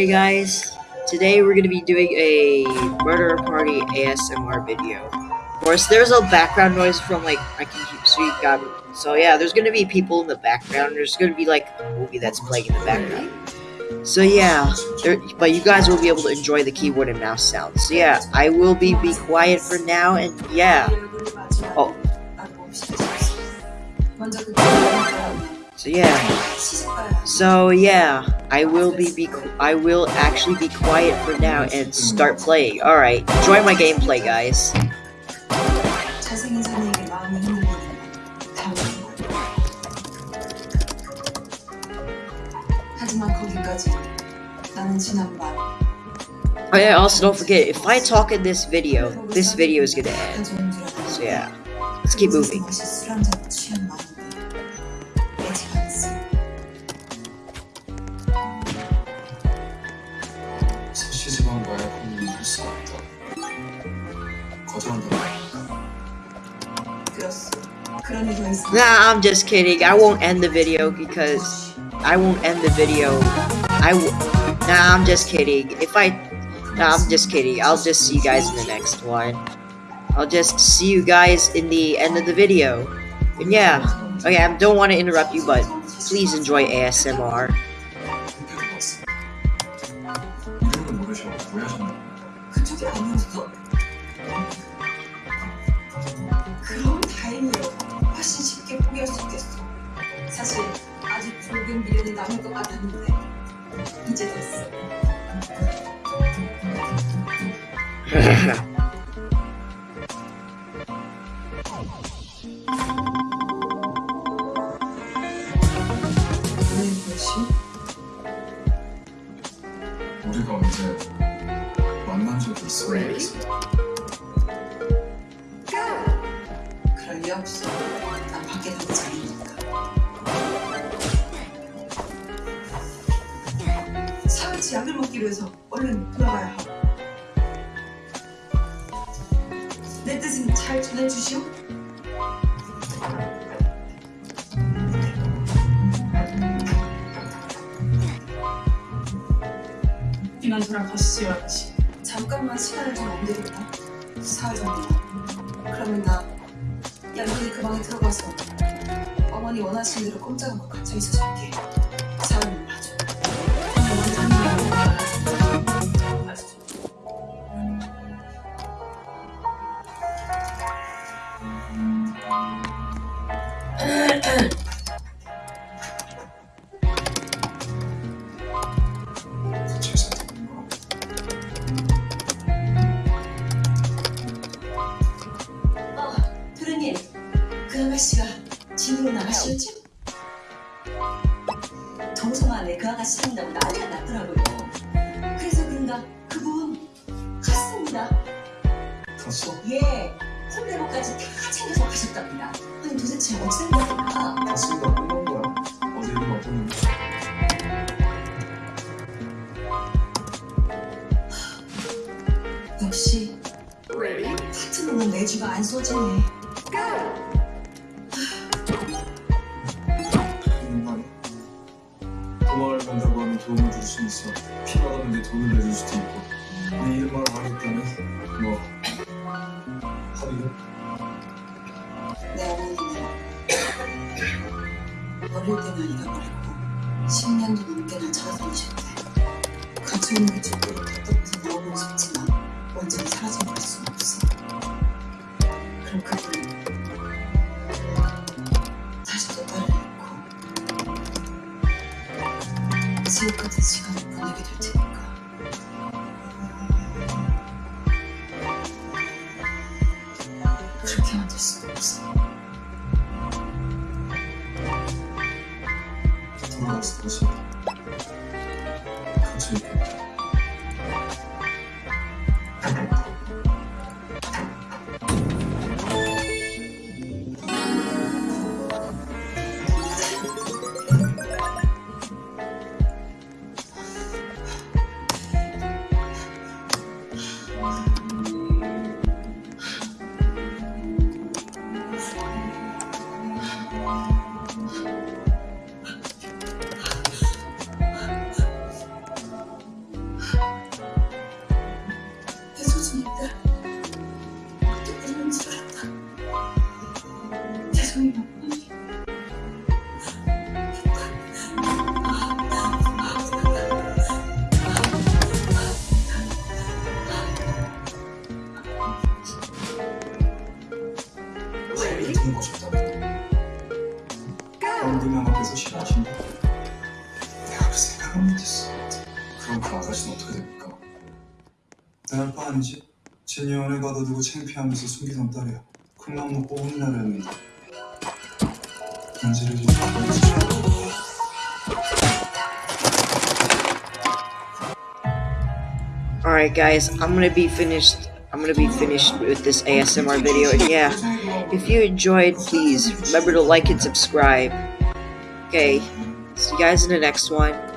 Hey guys, today we're gonna be doing a murder party ASMR video. Of course, there's a background noise from like I can keep sweet God. So yeah, there's gonna be people in the background. There's gonna be like a movie that's playing in the background. So yeah, there, but you guys will be able to enjoy the keyboard and mouse sounds. So yeah, I will be be quiet for now, and yeah. Oh. So yeah. So yeah, I will be, be I will actually be quiet for now and start playing. All right, enjoy my gameplay, guys. Oh yeah, also don't forget, if I talk in this video, this video is gonna end. So yeah, let's keep moving. Nah, I'm just kidding. I won't end the video because I won't end the video. I w nah, I'm just kidding. If I, nah, I'm just kidding. I'll just see you guys in the next one. I'll just see you guys in the end of the video. And yeah, okay, I don't want to interrupt you, but please enjoy ASMR. 다행이에요. 훨씬 쉽게 포기할 수 있겠어. 사실 아직 붉은 미련이 남을 것 같았는데 이제 됐어. 우리가 언제 만난 적이 있어야 했어. 없어. 난 밖에 나가자니까 사흘치 약을 먹기로 해서 얼른 돌아가야 하고. 내 뜻은 잘 전해주시오. 이만 돌아가시지 않지. 잠깐만 시간을 좀 옮겨줄까? 사흘 전이야. 그러면 나 양근이 그 방에 들어가서 어머니 원하시는 대로 꼼짝않고 갇혀 있어줄게. 사흘만 봐줘. 제사 아가씨가 집으로 나가시었죠? 동성 안에 그 아가씨 산다고 난리가 났더라고요. 그래서 그런가 그분 갔습니다. 갔어? 예, 손대모까지 다 챙겨서 가셨답니다. 아니 도대체 어찌 된 겁니까? 갔으니까 있어. 필요하다면 내 돈을 내줄 수도 있고. 네 이름만 하겠다면 뭐 합의금? 내 어머니는 어릴 때만 잃어버리고 10년도 넘게나 찾아다니셨대. 그 죽도록 답답 같은 시간을 보내게 될 테니까. 그렇게 만들 수는 없어. 것이 갇혀 있겠다. 없었습니다. 어떻게 했는지 알았다. 죄송해요. 내가 그 생각을 못했어 그럼 그 아가씨는 어떻게 됩니까? 내할 바 아니지? 진이 연애 가둬두고 창피하면서 숨기던 딸이야. 큰맘 먹고 혼나려는데. 문제를 좀 보여주죠. Alright guys, I'm gonna be finished I'm gonna be finished with this ASMR video and yeah, if you enjoyed please remember to like and subscribe. Okay, see you guys in the next one. 제 상태는